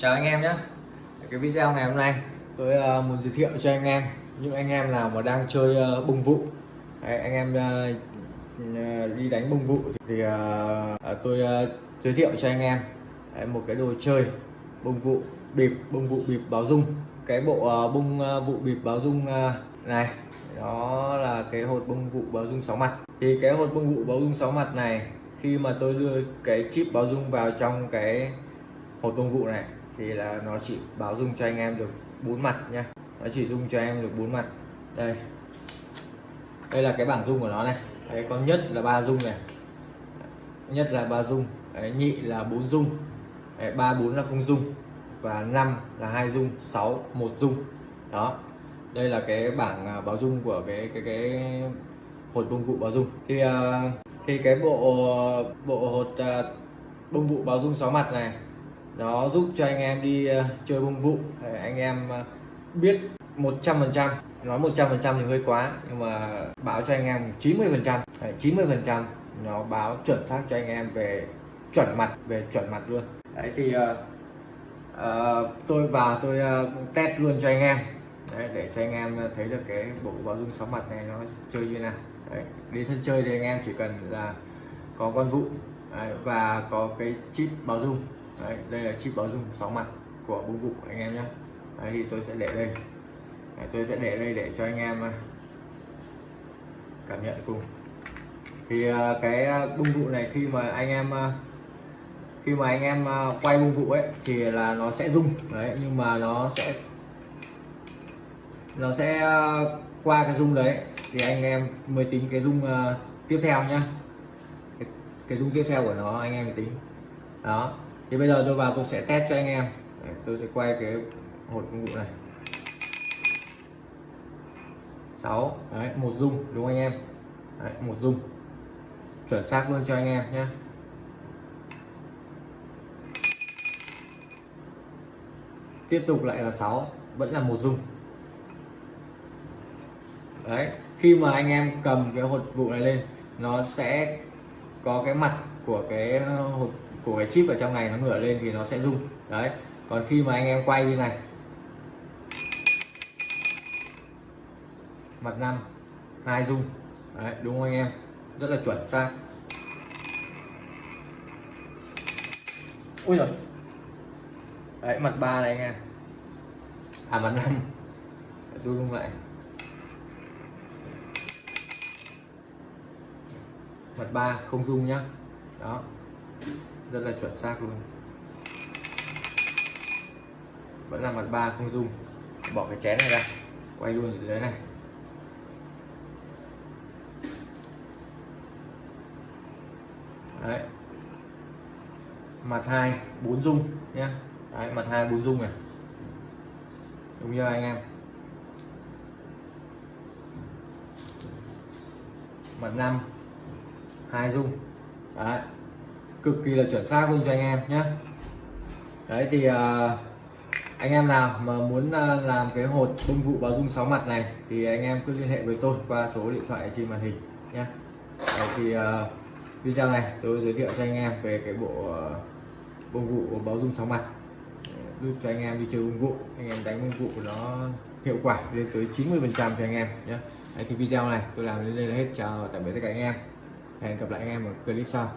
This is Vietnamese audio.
chào anh em nhé. Cái video ngày hôm nay tôi uh, muốn giới thiệu cho anh em. Những anh em nào mà đang chơi ờ, uh, bông vụ. Đấy, anh em uh, đi đánh bông vụ thì tôi giới thiệu cho anh em. Đấy, một cái đồ chơi bông vụ bịp bông vụ bịp báo dung. Cái bộ uh, bông vụ bịp báo dung này đó là cái hột bông vụ báo dung sáu mặt. Thì cái hột bông vụ báo dung sáu mặt này khi mà tôi đưa cái chip báo dung vào trong cái hột bông vụ này thì là nó chỉ báo dung cho anh em được bốn mặt nha nó chỉ dung cho em được bốn mặt. Đây. Đây là cái bảng dung của nó này. Đấy con nhất là ba dung này. Nhất là ba dung. Đấy, nhị là bốn dung. Đấy, ba bốn là không dung. Và năm là hai dung sáu một dung. Đó. Đây là cái bảng à, báo dung của cái cái cái hột bông vụ báo dung. Thì uh, thì cái bộ bộ hột uh, bông vụ báo dung sáu mặt này nó giúp cho anh em đi ờ, chơi bông vụ. Để anh em ờ, biết 100% nói 100% thì hơi quá nhưng mà báo cho anh em 90% 90% nó báo chuẩn xác cho anh em về chuẩn mặt về chuẩn mặt luôn. Đấy thì uh, uh, tôi vào tôi uh, test luôn cho anh em. Đấy, để cho anh em thấy được cái bộ báo dung sáu mặt này nó chơi như nào. Đấy, đi thân chơi thì anh em chỉ cần là có con vụ đấy, và có cái chip báo dung đấy, đây là chip báo dung 6 mặt của bung vụ anh em nhé. Đấy, thì tôi sẽ để đây. Đấy, tôi sẽ để đây để cho anh em à, cảm nhận cùng. Thì à, cái à, bung vụ này khi mà anh em khi mà anh em quay bung vụ ấy thì là nó sẽ rung. Đấy nhưng mà nó sẽ nó sẽ qua cái rung đấy thì anh em mới tính cái rung tiếp theo nhá. Cái, cái rung tiếp theo của nó anh em mới tính. Đó thì bây giờ tôi vào tôi sẽ test cho anh em. Đấy, tôi sẽ quay cái hột công cụ này. 6 đấy một dung đúng không anh em? Đấy, một dung. Chuẩn xác luôn cho anh em nhé tiếp tục lại là 6 vẫn là một dung. Đấy khi mà anh em cầm cái hột vụ này lên nó sẽ có cái mặt của cái ờ, hột của cái chip ở trong này nó ngửa lên thì nó sẽ rung. Đấy, còn khi mà anh em quay như này. Mặt năm, hai rung. Đấy, đúng không anh em? Rất là chuẩn, xác. Ui rồi đấy, mặt ba này anh em. À mặt năm. Tôi rung lại. Mặt ba không rung nhá. Đó rất là chuẩn xác luôn. Vẫn là mặt ba không dung, bỏ cái chén này ra. Quay luôn ở dưới này. Đấy. Mặt hai bốn dung nhé đấy mặt hai bốn dung này. Đúng chưa anh em? Mặt năm hai dung, đấy cực kỳ là chuẩn xác luôn cho anh em nhé đấy thì uh, anh em nào mà muốn uh, làm cái hột bông vụ báo dung sáu mặt này thì anh em cứ liên hệ với tôi qua số điện thoại trên màn hình nhé đấy thì uh, video này tôi giới thiệu cho anh em về cái bộ uh, bông vụ báo dung sáu mặt. Giúp cho anh em đi chơi bông vụ anh em đánh bông vụ của nó hiệu quả lên tới 90 phần trăm cho anh em nhé Đấy, thì video này tôi làm đến đây là hết. Chào tạm biệt tất cả anh em. Hẹn gặp lại anh em ở clip sau.